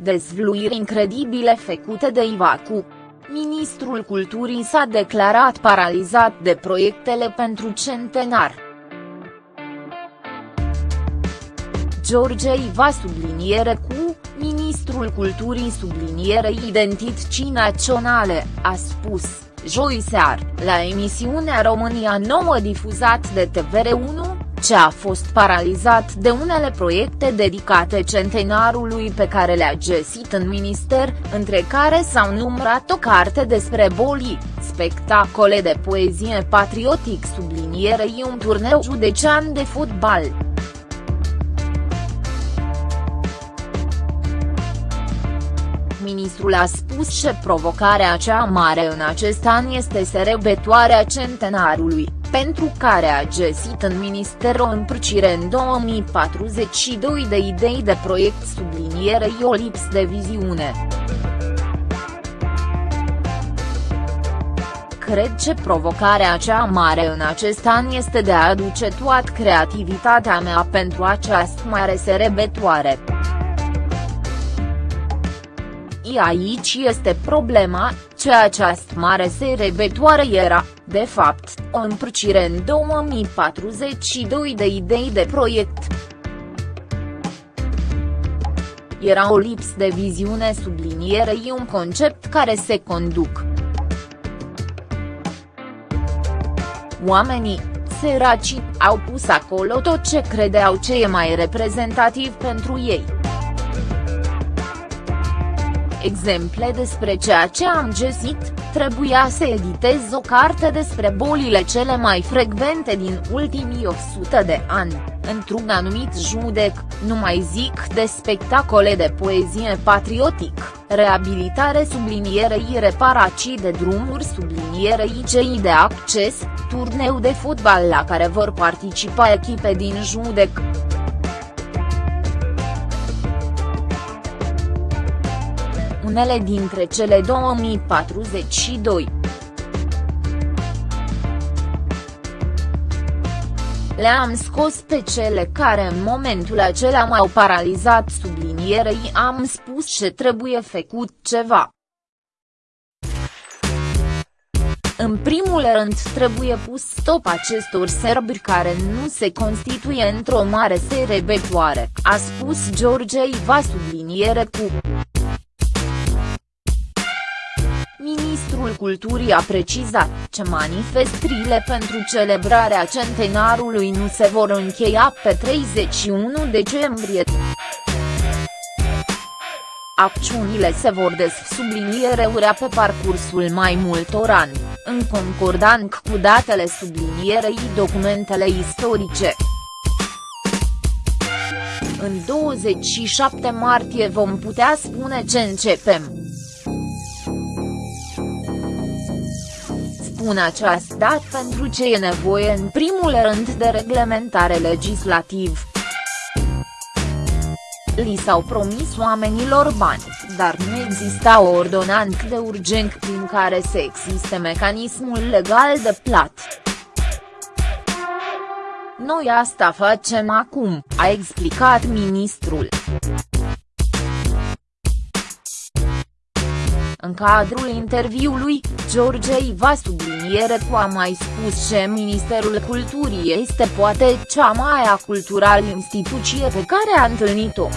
Dezvluiri incredibile făcute de Ivacu. Ministrul Culturii s-a declarat paralizat de proiectele pentru centenar. George Iva subliniere cu, ministrul culturii subliniere identității naționale, a spus, joi sear, la emisiunea România 9 difuzat de TVR1, ce a fost paralizat de unele proiecte dedicate centenarului pe care le-a găsit în minister, între care s-au numărat o carte despre boli, spectacole de poezie patriotic sublinierei un turneu județean de fotbal. Ministrul a spus că provocarea cea mare în acest an este serebetoarea centenarului, pentru care a găsit în minister o împrăcire în 2042 de idei de proiect sublinierei o lips de viziune. Cred că provocarea cea mare în acest an este de a aduce toată creativitatea mea pentru această mare serebetoare. Aici este problema, ce această mare serebetoare era, de fapt, o împrăcire în 2042 de idei de proiect. Era o lips de viziune sublinierei un concept care se conduc. Oamenii, săraci, au pus acolo tot ce credeau ce e mai reprezentativ pentru ei exemple despre ceea ce am găsit, trebuia să editez o carte despre bolile cele mai frecvente din ultimii 100 de ani, într-un anumit judec, nu mai zic de spectacole de poezie patriotic, reabilitare sublinierei reparații de drumuri sublinierei cei de acces, turneu de fotbal la care vor participa echipe din judec. Unele dintre cele 2042. Le-am scos pe cele care în momentul acela m-au paralizat sublinierei am spus ce trebuie făcut ceva. În primul rând trebuie pus stop acestor serbri care nu se constituie într-o mare serebetoare, a spus George Iva subliniere cu. Culturii a precizat că manifestările pentru celebrarea centenarului nu se vor încheia pe 31 decembrie. Acțiunile se vor desubliniereurea pe parcursul mai multor ani, în concordant cu datele sublinierei documentele istorice. În 27 martie vom putea spune ce începem. Spun această dat pentru ce e nevoie în primul rând de reglementare legislativ. Li s-au promis oamenilor bani, dar nu exista o ordonanță de urgent prin care să existe mecanismul legal de plată. Noi asta facem acum, a explicat ministrul. În cadrul interviului, George Iva subliniere cu a mai spus că Ministerul Culturii este poate cea mai acultural instituție pe care a întâlnit-o.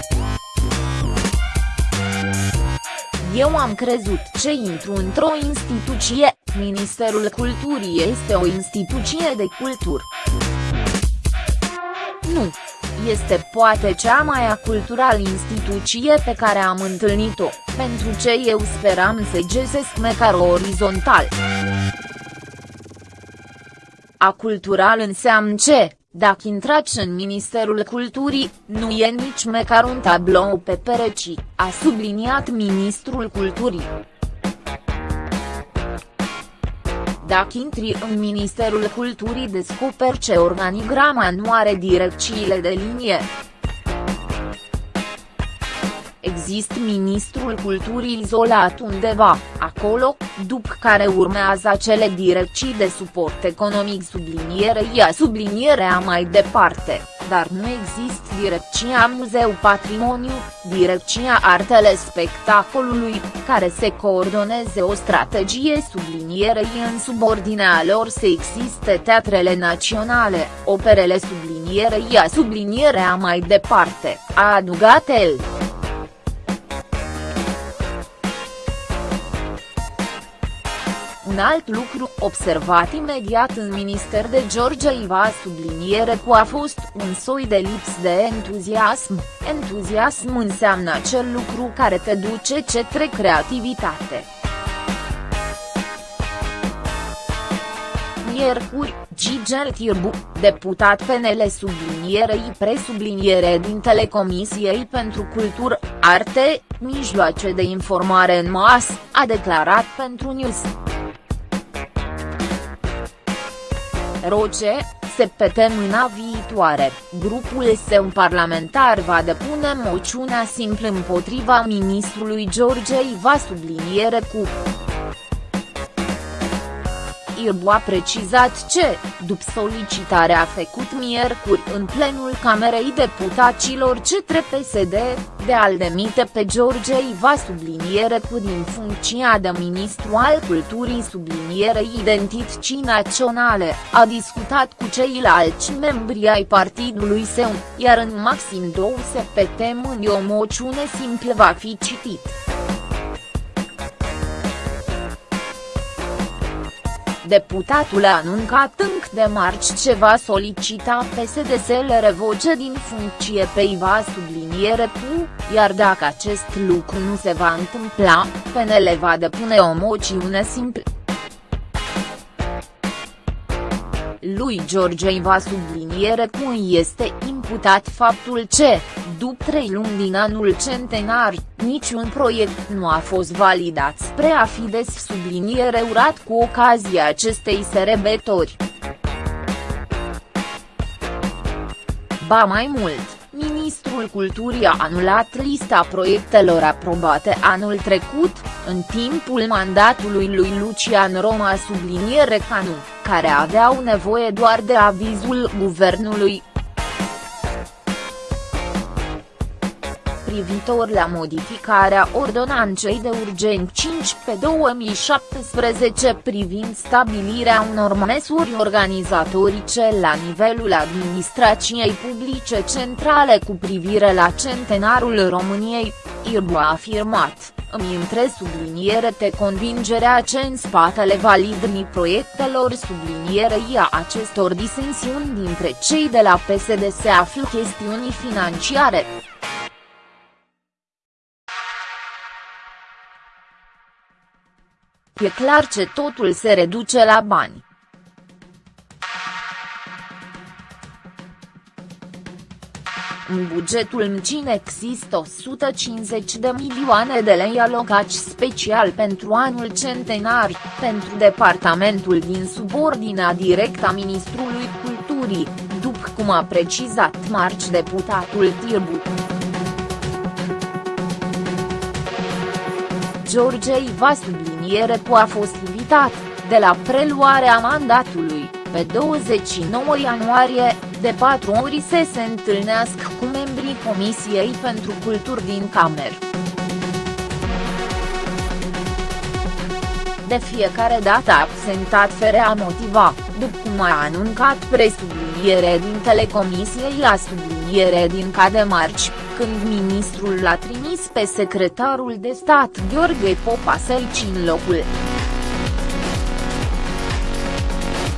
Eu am crezut ce intru într-o instituție, Ministerul Culturii este o instituție de cultură. Nu, este poate cea mai acultural instituție pe care am întâlnit-o, pentru ce eu speram să găsesc măcar orizontal. Acultural înseamnă ce, dacă intrați în Ministerul Culturii, nu e nici măcar un tablou pe pereci, a subliniat ministrul Culturii. Dacă intri în Ministerul Culturii descoperi ce organigrama nu are direcțiile de linie. Există Ministrul Culturii izolat undeva, acolo, după care urmează acele direcții de suport economic sublinierei a sublinierea mai departe, dar nu există Direcția Muzeu Patrimoniu, Direcția Artele Spectacolului, care se coordoneze o strategie sublinierei în subordinea lor să existe teatrele naționale, operele sublinierei a sublinierea mai departe, a adugat el. Un alt lucru observat imediat în minister de George Iva subliniere cu a fost un soi de lips de entuziasm, entuziasm înseamnă acel lucru care te duce către creativitate. Miercuri, Gigel Tirbu, deputat PNL sublinierei presubliniere din Telecomisiei pentru Cultură, Arte, Mijloace de Informare în Mas, a declarat pentru News. Roce, se mâna viitoare, grupul său parlamentar va depune moțiunea simplă împotriva ministrului George Iva subliniere cu Irbu a precizat ce, după solicitarea făcut miercuri în plenul Camerei Deputaților CETRE PSD, de a-l demite pe George Iva subliniere cu din funcția de ministru al culturii sublinierei identității naționale, a discutat cu ceilalți membri ai partidului său, iar în maxim două săptămâni o moțiune simplă va fi citit. Deputatul a anuncat încă de marci ce va solicita PSD să-l revoce din funcție pe Iva subliniere cu, iar dacă acest lucru nu se va întâmpla, PNL va depune o moțiune simplă. lui George Iva subliniere cum este imputat faptul ce, după trei luni din anul centenar, niciun proiect nu a fost validat spre a fi des subliniere urat cu ocazia acestei sărbători. Ba mai mult, Ministrul Culturii a anulat lista proiectelor aprobate anul trecut, în timpul mandatului lui Lucian Roma subliniere Canu, care aveau nevoie doar de avizul guvernului, privitor la modificarea ordonanței de urgent 5 pe 2017 privind stabilirea unor măsuri organizatorice la nivelul administrației publice centrale cu privire la centenarul României, Irbu a afirmat, îmi intre subliniere te convingerea ce în spatele validrii proiectelor sublinierei a acestor disensiuni dintre cei de la PSD se află chestiuni financiare. E clar ce totul se reduce la bani. În bugetul MCIN există 150 de milioane de lei alocați special pentru anul centenar, pentru departamentul din subordinea directă a Ministrului Culturii, după cum a precizat marci deputatul Tirbu. George Iva subliniere cu a fost invitat, de la preluarea mandatului, pe 29 ianuarie, de patru ori să se întâlnească cu membrii Comisiei pentru Culturi din Camer. De fiecare dată absentat fără a motiva, după cum a anuncat presubliniere din Telecomisiei la subliniere din Cademarci, când ministrul l-a trimis pe secretarul de stat Gheorghe Popa să-l în locul.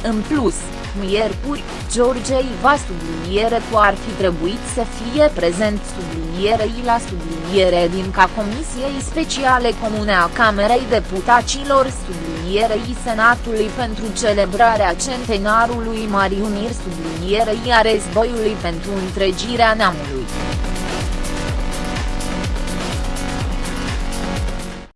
În plus, miercuri, George Iva subliniere cu ar fi trebuit să fie prezent sublinierei la subliniere din ca Comisiei Speciale Comune a Camerei Deputaților sublinierei Senatului pentru celebrarea centenarului Mariunir sublinierei a războiului pentru întregirea neamului.